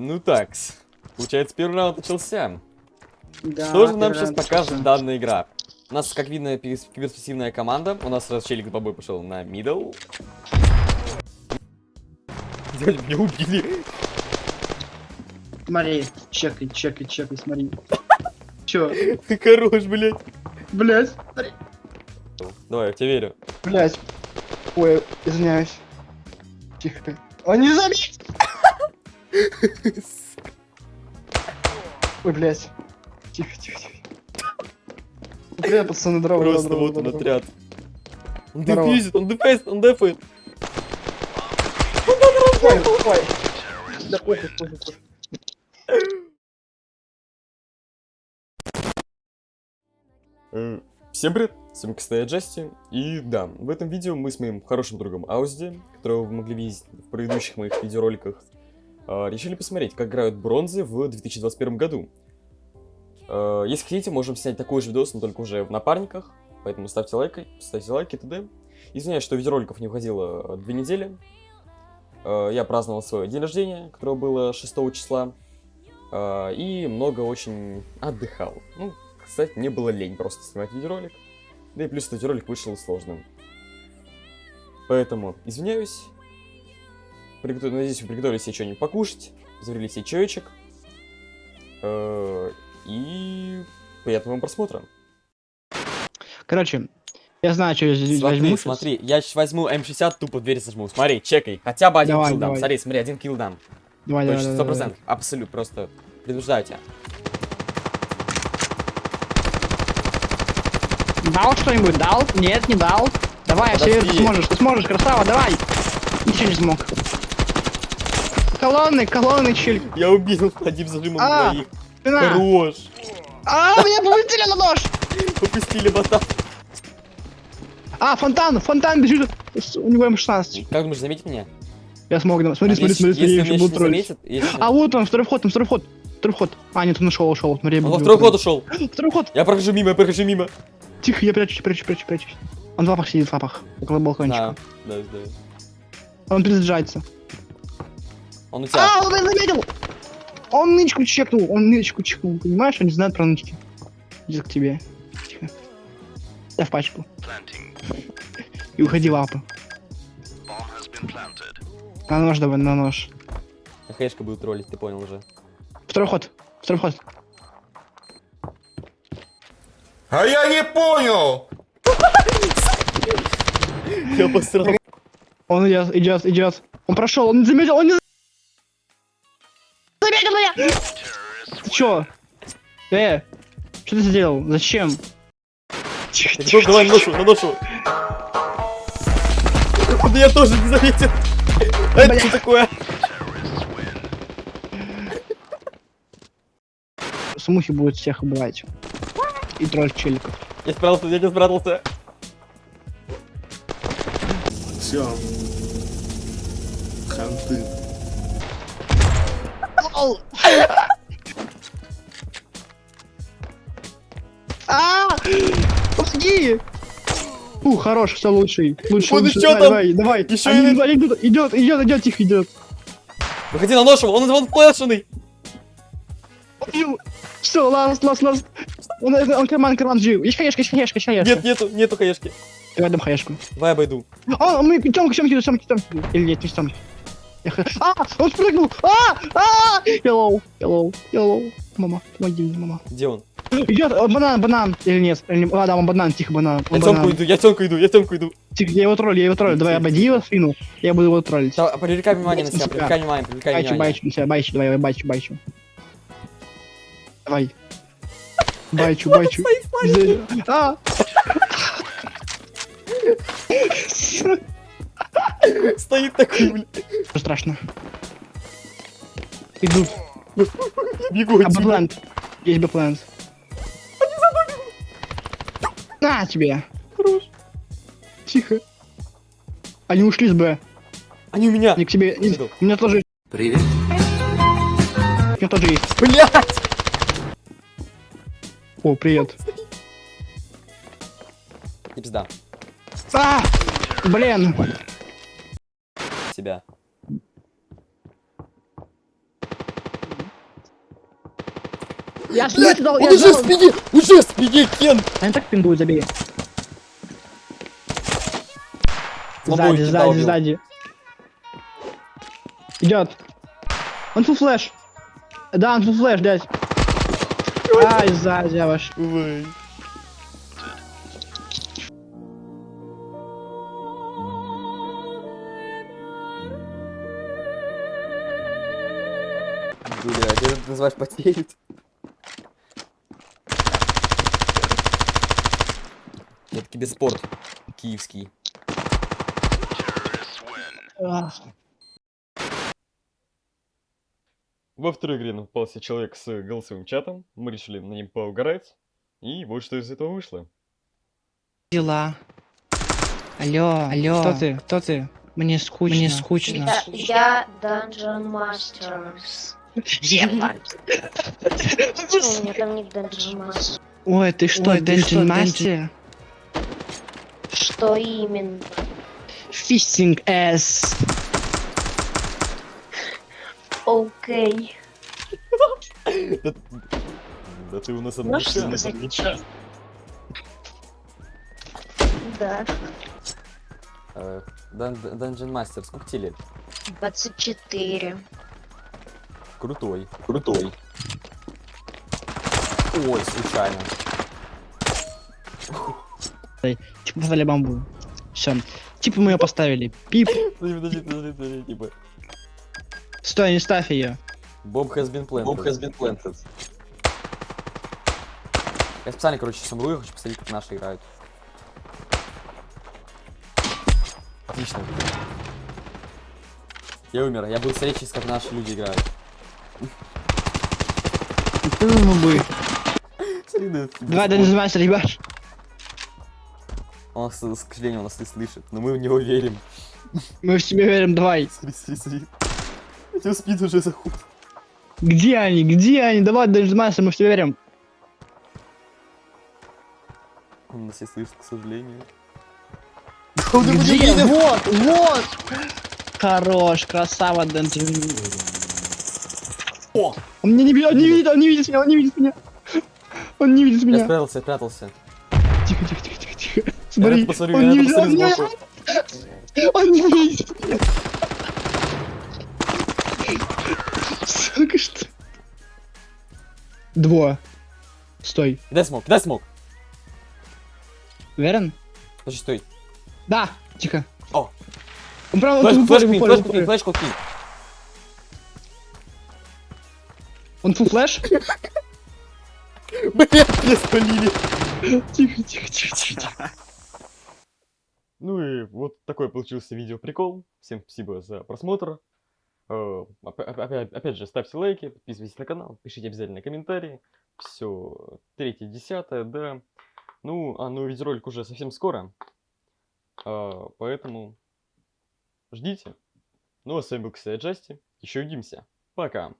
Ну так, получается первый раунд начался. Да, Что же нам сейчас покажет начался. данная игра? У нас, как видно, перспективная команда. У нас раз челик бобой пошел на мидл. Дядь, Меня убили. Смотри, чекай, чекай, чекай, смотри. Чё? Ты хорош, блядь. Блять, смотри. Давай, я тебе верю. Блять. Ой, извиняюсь. Тихо. Он не заметит! Ой, блять. Тихо, тихо, тихо. Привет, пацаны, здорово, Просто здорово, вот он здорово. отряд. Он дефьюзит, он дефейс, он дефает. Ой, ой. Да похуй, похуй. Э, Всем привет, с вами Костя Джасти, и да, в этом видео мы с моим хорошим другом Аузди, которого вы могли видеть в предыдущих моих видеороликах, решили посмотреть, как играют бронзы в 2021 году. Э, Если хотите, можем снять такой же видос, но только уже в напарниках, поэтому ставьте лайки, ставьте лайки, т.д. Извиняюсь, что видеороликов не выходило э, две недели. Я праздновал свой день рождения, которое было 6 числа, и много очень отдыхал. Ну, кстати, мне было лень просто снимать видеоролик. Да и плюс этот видеоролик вышел сложным. Поэтому извиняюсь. Приготов- Надеюсь, вы приготовили себе что-нибудь покушать. Заварили себе чаечек. Э, И приятного вам просмотра. Короче, я знаю, что я здесь Смотри, возьму. смотри, я сейчас возьму М60, тупо дверь сожму. Смотри, чекай. Хотя бы один Давай, килл дам. давай. Смотри, смотри, один килл дам. Давай, давай, Точно, давай, сто давай. процентов. Абсолют, просто предупреждаю тебя. Дал что-нибудь? Дал? Нет, не дал. Давай, Подожди. Север, ты сможешь, ты сможешь, красава, давай. Ничего не смог. Колонны, колонны, челик. Я убил одним зажимом А, двоих. Спина. Хорош. А, меня повысили на нож. Попустили бота. А, фонтан, фонтан бежит. У него М16. Как думаешь, заметить меня? Я смог, да. смотри, А смотри, если- смотри, смотри, еще буду не троллить. А вот он, второй вход, там второй вход. Второй вход. А, нет, он ушел, ушел. Смотри, Он второй его ход ушел. Второй ход. Я прохожу мимо, я прохожу мимо. Тихо, я прячусь, прячусь, прячусь, прячусь. Он в лапах сидит, в лапах. Около балкончика. Да, да, да. Он перезаряжается. Он у тебя. А, он меня заметил! Он нычку чекнул, он нычку чекнул, понимаешь? Он не знает про нычки. Идет к тебе. Тихо. Я в пачку. И уходи лапы. На нож давай, на нож. Хэшка будет троллить, ты понял уже. Второй ход. Второй ход. А я не понял! Я посрал. Он идет, идет, идет. Он прошел, он не заметил, он не за- заметил меня! Ты чё? Э, что ты сделал? Зачем? Тихо, Так, давай на ношу, на ношу. Да я тоже не заметил. А это что такое? Смухи будут всех убивать. И тролль челиков. Я спрятался, я не спрятался. Все. Ханты. А! Помоги! Фу, хорош, все лучший. Лучше, ещё Давай, там. давай, давай. Они идут, идут, идет, идет, идет, тихо идет. Выходи на ношу, он, он флешенный. Все, ласт, ласт, ласт. Он, он, он карман, карман жив. Есть хаешка, есть хаешка, есть хаешка. Нет, нету, нету хэшки. Давай дам хаешку. Давай обойду. А, мы Тёмка, Тёмка, Тёмка, Тёмка. Или нет, не Тёмка. А, он спрыгнул! А! А! Hello, hello, hello. Мама, помоги мне, мама. Где он? Идет э, банан, банан. Или нет? Или А, да, он банан, тихо, банан. Я тёмку иду, я тёмку иду, я тёмку иду. Тихо, я его троллю, я его троллю. Давай, обойди его спину. Я буду его троллить. Да, привлекай внимание на себя, привлекай внимание, привлекай Байчу, внимание. байчу, себя, байчу, давай, байчу, байчу. Давай. Байчу, байчу. А! Стоит такой, блин. Страшно? Идут. Бегу А бэплент. Есть бэплент. На тебе. Хорош. Тихо. Они ушли с Б. Они у меня. Они к тебе. У меня тоже. Привет. У меня тоже есть. Блять! О, привет. И пизда. А! Блин себя. Я же он я уже ждал. в уже в Кен! Они так пингуют, забей. Сзади, сзади, сзади. Идет. Он фу флэш. Да, он фу флэш, дядь. Ай, сзади, я ваш. Ой. Это называешь потеет? Это тебе спорт киевский. Во второй игре нам попался человек с голосовым чатом. Мы решили на ним поугарать. И вот что из этого вышло. Дела. Алло, алло. Кто ты? Кто ты? Мне скучно. Мне скучно. Я, я Dungeon Masters. Ебать. У меня там ник Dungeon Master. Ой, ты что, Ой, Dungeon Master? Что именно? Фистинг S. Окей. Да, ты у нас Можешь одна? Да. Э, Dungeon Master, сколько тебе лет? 24. Крутой. Крутой. Ой, случайно. Типа поставили бамбу. Все. Типа мы ее поставили. Пип. Подожди, подожди, подожди, подожди, типа. Стой, не ставь ее. Bob has been planted. Bob has been planted. Я специально, короче, сейчас умру, я хочу посмотреть, как наши играют. Отлично. Я умер, я буду смотреть как наши люди играют. Ну, бы. Да, Давай. Dungeon Master, ебашь. Он, нас, к сожалению, нас не слышит, но мы в него верим. Мы в тебя верим, давай. Смотри, смотри, смотри. Тебя спид уже заходит. Где они? Где они? Давай, Master, мы в тебя верим. Он нас не слышит, к сожалению. Где? Вот, вот. Хорош, красава, Dungeon. О! Он меня не видит, он не видит, он не видит меня, он не видит меня. Он не видит Я меня. спрятался, я прятался. Тихо, тихо, тихо, тихо, тихо. Я Смотри, посмотрю, он не видит, он не он не видит меня. Сука, что? Дво. Стой. Дай smoke, дай smoke. Уверен? Подожди, стой. Да, тихо. О. Он прям flash, он флешку full кинь, флешку кинь, флешку кинь. Он full flash? Блять, меня спалили. Тихо, тихо, тихо, тихо. Ну и вот такой получился видео-прикол. Всем спасибо за просмотр. Э, опя- Опять, опять же, ставьте лайки, подписывайтесь на канал, пишите обязательно комментарии. Все, третье, десятое, да. Ну, а ну видеоролик уже совсем скоро. А, Поэтому ждите. Ну а с вами был, кстати, Джасти. Еще увидимся. Пока.